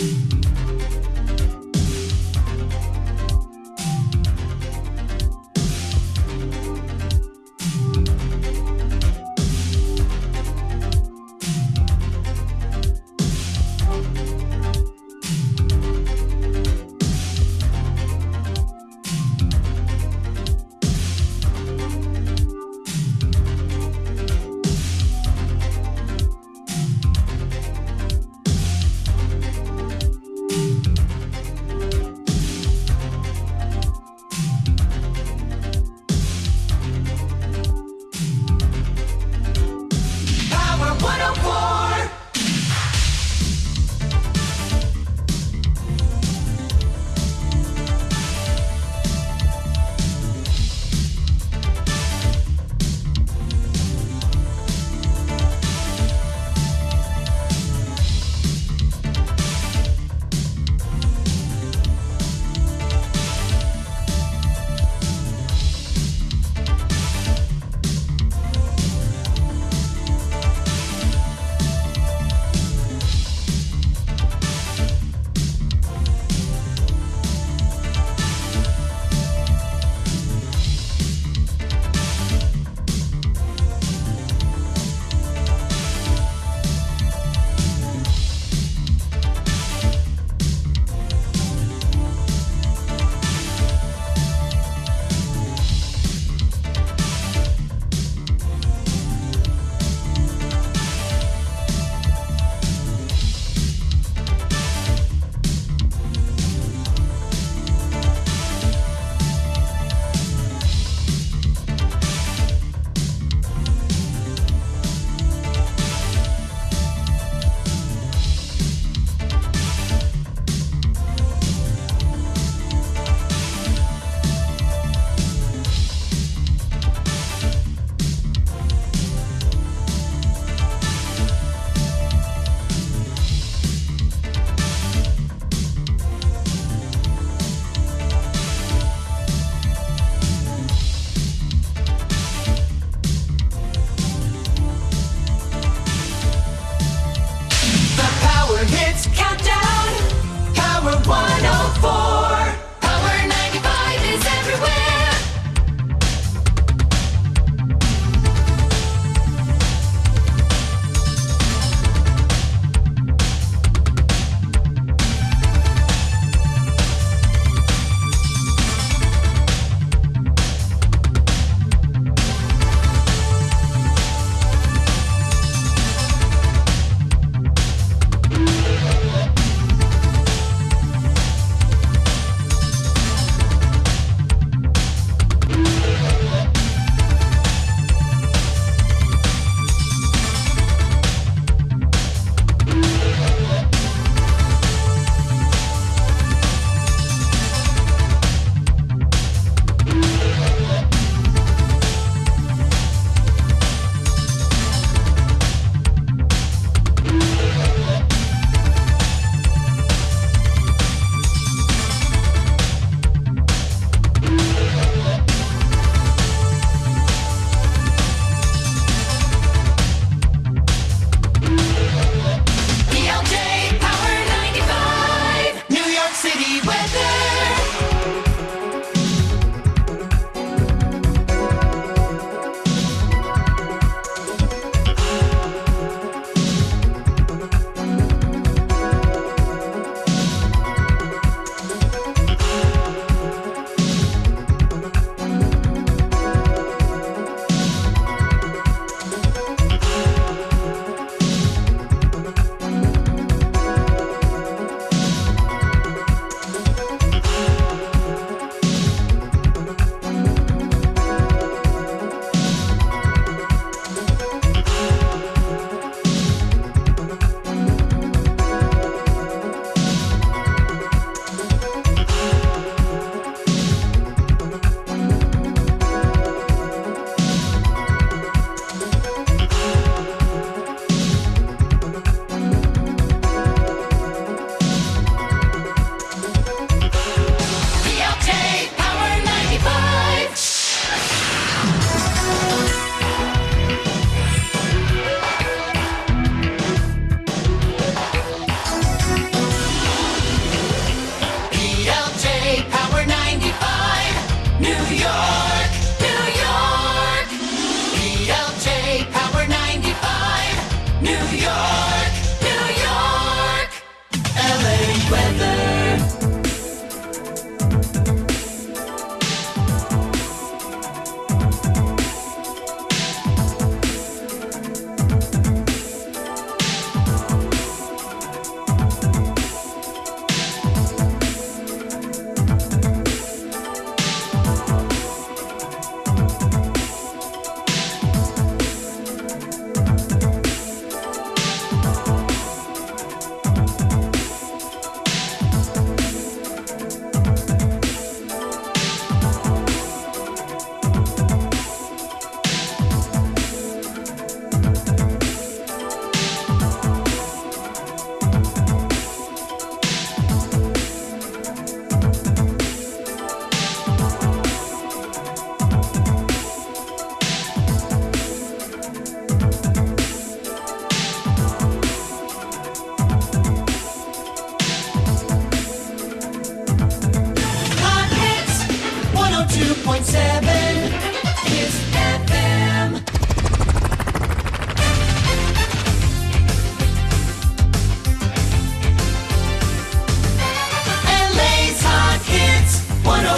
Bye.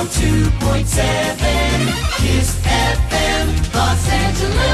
102.7 Kiss FM Los Angeles.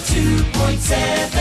102.7